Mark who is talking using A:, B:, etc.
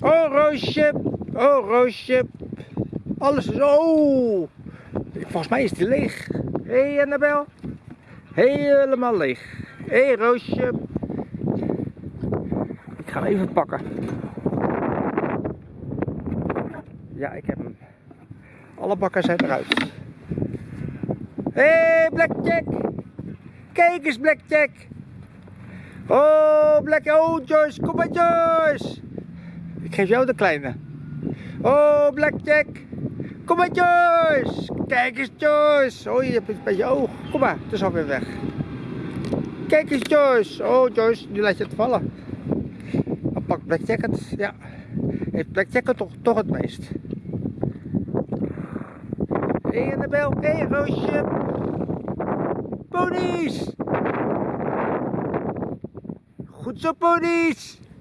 A: Oh, Roosje. Oh, Roosje. Alles is... Oh! Volgens mij is die leeg. Hé, hey, Annabel. Helemaal leeg. Hé, hey, Roosje. Ik ga hem even pakken. Ja, ik heb hem. Alle bakken zijn eruit. Hé, hey, Blackjack. Kijk eens, Blackjack. Oh, Black... Oh, Joyce. Kom maar, Joyce. Geef jou de kleine. Oh, Blackjack. Kom maar, Joyce. Kijk eens, Joyce. Oh, je hebt het bij je oog. Kom maar, het is alweer weg. Kijk eens, Joyce. Oh, Joyce, nu laat je het vallen. Pakt Blackjack het. Ja. Heeft Blackjack het toch, toch het meest. Hé, hey, Annabel. Hé, Roosje. Ponies. Goed zo, ponies.